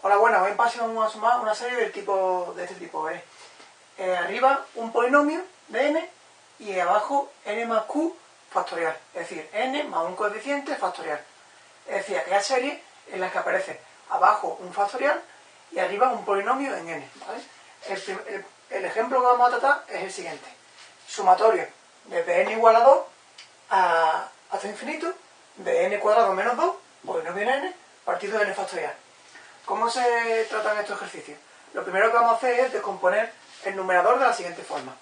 Hola, buenas. Hoy en a sumar una serie del tipo, de este tipo. ¿eh? Eh, arriba un polinomio de n y abajo n más q factorial. Es decir, n más un coeficiente factorial. Es decir, aquella serie en la que aparece abajo un factorial y arriba un polinomio en n. El, ejemplo que vamos a tratar es el siguiente. Sumatorio desde n igual a 2 a, hasta infinito de n cuadrado menos 2, polinomio en n, partido de n factorial. ¿Cómo se tratan estos ejercicios? Lo primero que vamos a hacer es descomponer el numerador de la siguiente forma.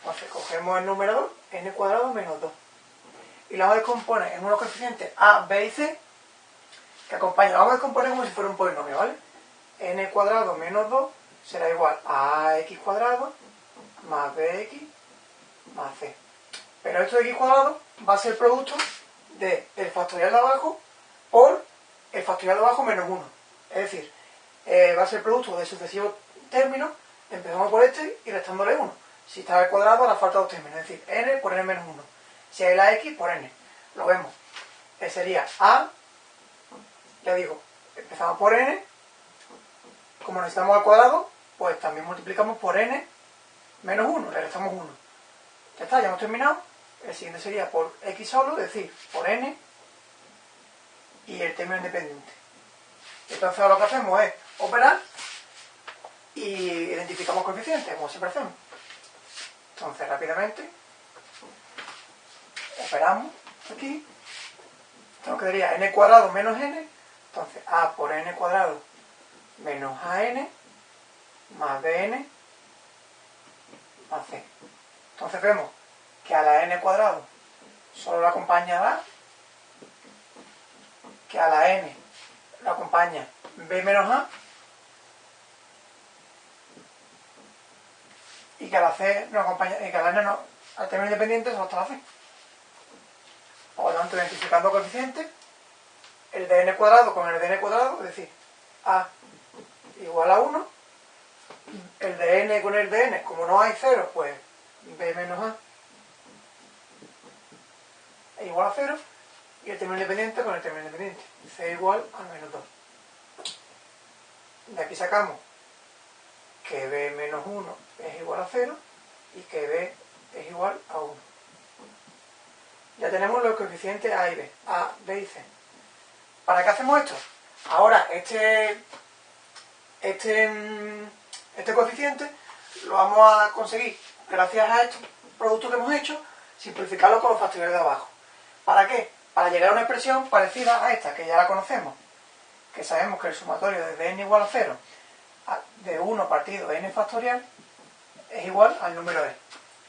Entonces, cogemos el numerador, n cuadrado menos 2. Y lo vamos a descomponer en unos coeficientes a, b y c, que acompañan. Lo vamos a descomponer como si fuera un polinomio, ¿vale? n cuadrado menos 2 será igual a x cuadrado más bx más c. Pero esto de x cuadrado va a ser producto del factorial de abajo por el factorial de abajo menos 1. Es decir, eh, va a ser producto de sucesivos términos, empezamos por este y restándole 1. Si está al cuadrado, ahora falta dos términos, es decir, n por n menos 1. Si hay la x, por n. Lo vemos. Que sería a, ya digo, empezamos por n, como necesitamos al cuadrado, pues también multiplicamos por n menos 1, le restamos 1. Ya está, ya hemos terminado. El siguiente sería por x solo, es decir, por n y el término independiente. Entonces lo que hacemos es operar y identificamos coeficientes, como siempre hacemos. Entonces rápidamente operamos aquí. Esto quedaría n cuadrado menos n. Entonces a por n cuadrado menos an más bn más c. Entonces vemos que a la n cuadrado solo la acompaña la que a la n la acompaña. B menos a y que a la c no acompaña y que a la n no al término independiente solo está la c por lo tanto identificando coeficientes el de n cuadrado con el de n cuadrado es decir a igual a 1 el de n con el de n como no hay 0 pues b menos a es igual a 0 y el término independiente con el término independiente c igual a menos 2 de aquí sacamos que b menos 1 es igual a 0 y que b es igual a 1. Ya tenemos los coeficientes a y b, a, b y c. ¿Para qué hacemos esto? Ahora, este, este, este coeficiente lo vamos a conseguir gracias a estos productos que hemos hecho, simplificarlo con los factoriales de abajo. ¿Para qué? Para llegar a una expresión parecida a esta, que ya la conocemos que sabemos que el sumatorio de n igual a 0 de 1 partido n factorial es igual al número e.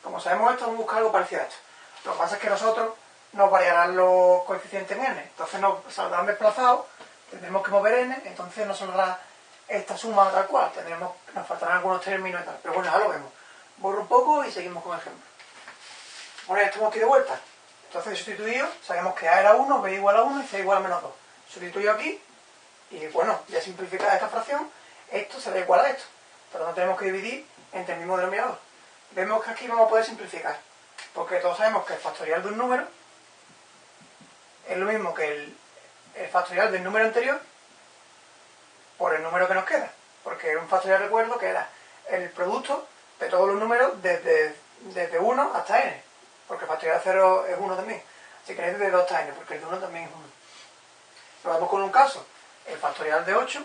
Como sabemos esto, vamos a buscar algo parecido a esto. Lo que pasa es que nosotros nos variarán los coeficientes en n, entonces nos saldrán desplazados, tendremos que mover n, entonces nos saldrá esta suma tal cual, tendremos, nos faltarán algunos términos y tal. Pero bueno, ya lo vemos. Borro un poco y seguimos con el ejemplo. Bueno, ya estamos aquí de vuelta. Entonces, sustituido, sabemos que a era 1, b igual a 1 y c igual a menos 2. Sustituyo aquí y bueno, ya simplificada esta fracción, esto será igual a esto. Pero no tenemos que dividir entre el mismo denominador. Vemos que aquí vamos a poder simplificar. Porque todos sabemos que el factorial de un número es lo mismo que el, factorial del número anterior por el número que nos queda. Porque un factorial recuerdo que era el producto de todos los números desde, desde 1 hasta n. Porque el factorial de 0 es 1 también. Así que es desde 2 hasta n, porque el de 1 también es 1. Lo vemos con un caso el factorial de 8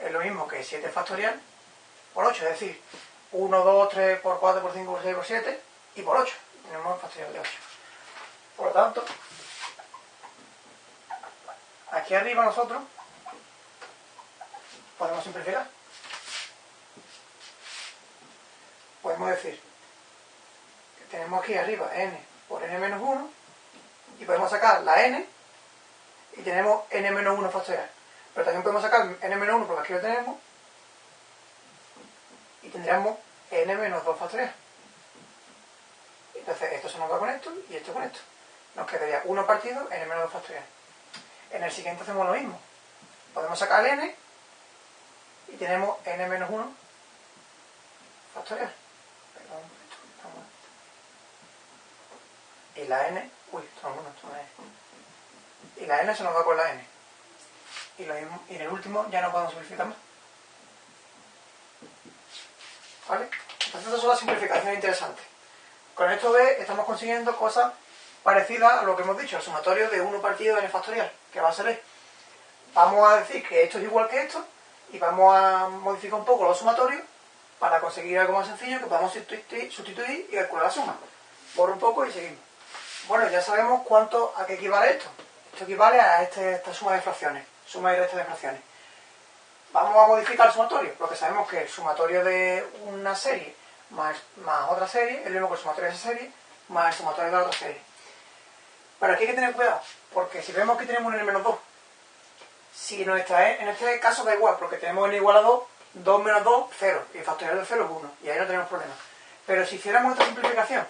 es lo mismo que 7 factorial por 8, es decir, 1, 2, 3 por 4 por 5 por 6 por 7 y por 8. Tenemos el factorial de 8. Por lo tanto, aquí arriba nosotros podemos simplificar. Podemos decir tenemos aquí arriba n por n menos 1 y podemos sacar la n y tenemos n menos 1 factorial. Pero también podemos sacar n-1 porque aquí lo tenemos. Y tendríamos n-2 factorial. Entonces esto se nos va con esto y esto con esto. Nos quedaría 1 partido n-2 factorial. En el siguiente hacemos lo mismo. Podemos sacar n y tenemos n-1 factorial. Perdón, esto, y la n, uy, esto no, esto no es. Y la n se nos va con la n. y, lo y en el último ya no podemos simplificar más. ¿Vale? Entonces estas son las simplificaciones interesantes. Con esto B estamos consiguiendo cosas parecidas a lo que hemos dicho, el sumatorio de 1 partido n factorial, que va a ser E. Vamos a decir que esto es igual que esto, y vamos a modificar un poco los sumatorios para conseguir algo más sencillo que podamos sustituir y calcular la suma. Borro un poco y seguimos. Bueno, ya sabemos cuánto, a qué equivale esto. Esto equivale a este, esta suma de fracciones, suma y resta de fracciones. Vamos a modificar el sumatorio, porque sabemos que el sumatorio de una serie más, otra serie es lo mismo que el sumatorio de esa serie más el sumatorio de la otra serie. Pero aquí hay que tener cuidado, porque si vemos que tenemos un n-2, si nuestra e, en este caso da igual, porque tenemos n igual a 2, 2 menos 2, 0, y el factorial de 0 es 1, y ahí no tenemos problema. Pero si hiciéramos esta simplificación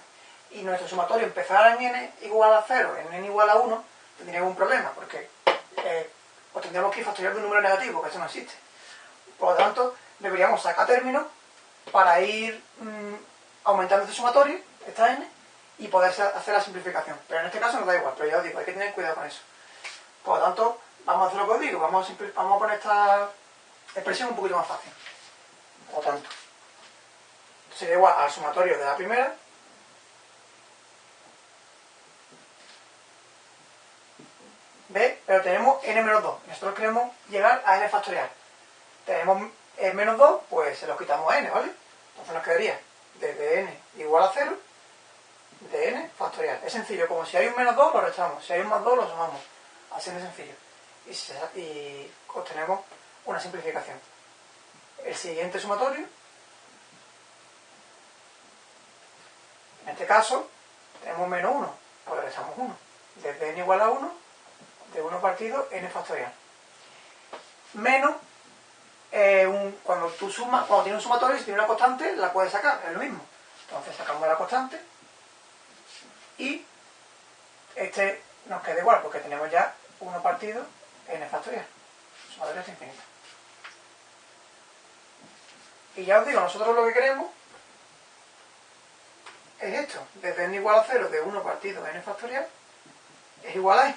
y nuestro sumatorio empezara en n igual a 0, en n igual a 1, tendríamos un problema, porque eh, tendríamos que ir factorial de un número negativo, que eso no existe. Por lo tanto, deberíamos sacar términos para ir mm, aumentando este sumatorio, esta n, y poder hacer la simplificación. Pero en este caso nos da igual, pero ya os digo, hay que tener cuidado con eso. Por lo tanto, vamos a hacer lo que os digo, vamos vamos a poner esta expresión un poquito más fácil. Por lo tanto, sería igual al sumatorio de la primera ¿Ve? Pero tenemos n-2. Nosotros queremos llegar a n factorial. Tenemos menos 2, pues se los quitamos a n, ¿vale? Entonces nos quedaría desde n igual a 0 de n factorial. Es sencillo, como si hay un menos 2 lo restamos, si hay un más 2 lo sumamos. Así de sencillo. Y, y obtenemos una simplificación. El siguiente sumatorio, en este caso, tenemos menos 1, pues restamos 1. Desde n igual a 1, de 1 partido n factorial. Menos eh, cuando tú sumas, cuando tienes un sumatorio, si tiene una constante, la puedes sacar, es lo mismo. Entonces sacamos la constante y este nos queda igual porque tenemos ya 1 partido n factorial. Sumatorio es infinito. Y ya os digo, nosotros lo que queremos es esto. Desde n igual a 0 de 1 partido n factorial es igual a e.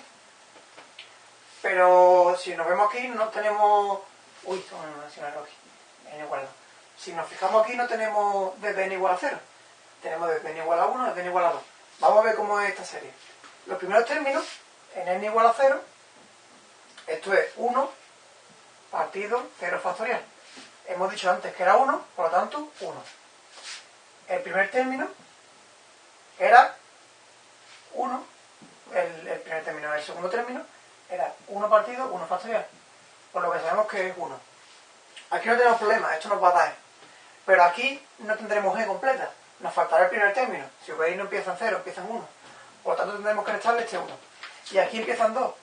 Pero si nos vemos aquí no tenemos Uy, no aquí. n igual a 2. Si nos fijamos aquí no tenemos desde n igual a 0. Tenemos desde n igual a 1 desde n igual a 2. Vamos a ver cómo es esta serie. Los primeros términos, en n igual a 0, esto es 1 partido 0 factorial. Hemos dicho antes que era 1, por lo tanto, 1. El primer término era 1, el, el primer término, el segundo término era 1 partido 1 factorial por lo que sabemos que es 1. Aquí no tenemos problema, esto nos va a dar. Pero aquí no tendremos e completa. Nos faltará el primer término. Si veis no empieza en 0, empieza en 1. Por lo tanto tendremos que restarle este 1. Y aquí empiezan 2.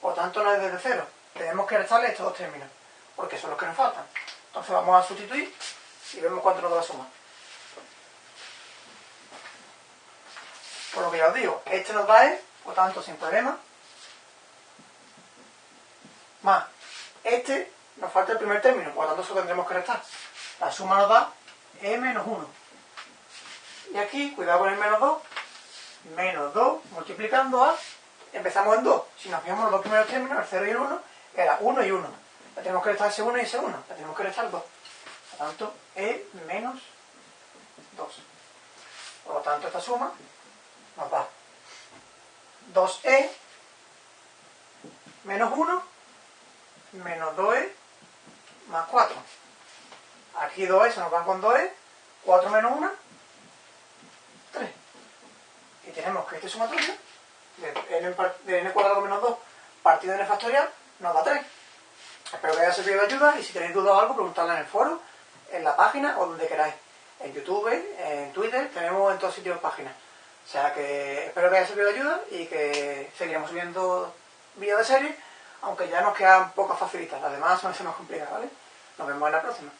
Por lo tanto no es desde 0. Tenemos que restarle estos dos términos. Porque son los que nos faltan. Entonces vamos a sustituir y vemos cuánto nos da la suma. Por lo que ya os digo, este nos da E, por tanto sin problema, más este nos falta el primer término, por lo tanto eso tendremos que restar. La suma nos da e menos 1. Y aquí, cuidado con el menos 2, menos 2 multiplicando a, empezamos en 2. Si nos fijamos los dos primeros términos, el 0 y el 1, era 1 y 1. Le tenemos que restar ese 1 y ese 1. Le tenemos que restar 2. Por lo tanto, e menos 2. Por lo tanto, esta suma nos da 2e menos 1 menos 2e más 4. Aquí 2e se nos van con 2e, 4 menos 1, 3. Y tenemos que este sumatorio de n, de n cuadrado menos 2 partido de n factorial nos da 3. Espero que haya servido de ayuda y si tenéis dudas o algo, preguntadla en el foro, en la página o donde queráis. En YouTube, en Twitter, tenemos en todos sitios páginas. O sea que espero que haya servido de ayuda y que seguiremos subiendo vídeos de serie aunque ya nos quedan pocas facilitas, las demás son más complicadas, ¿vale? Nos vemos en la próxima.